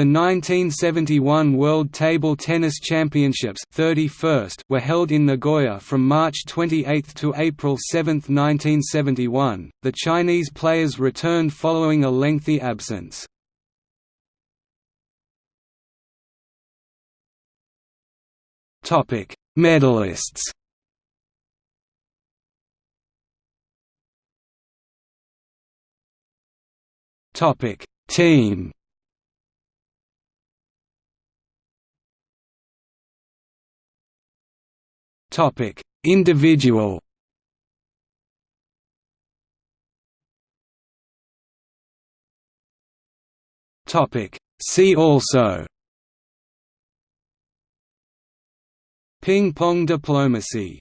The 1971 World Table Tennis Championships 31st were held in Nagoya from March 28 to April 7, 1971. The Chinese players returned following a lengthy absence. Topic: Medalists. Topic: Team. Topic: Individual. Topic: See also. Ping pong diplomacy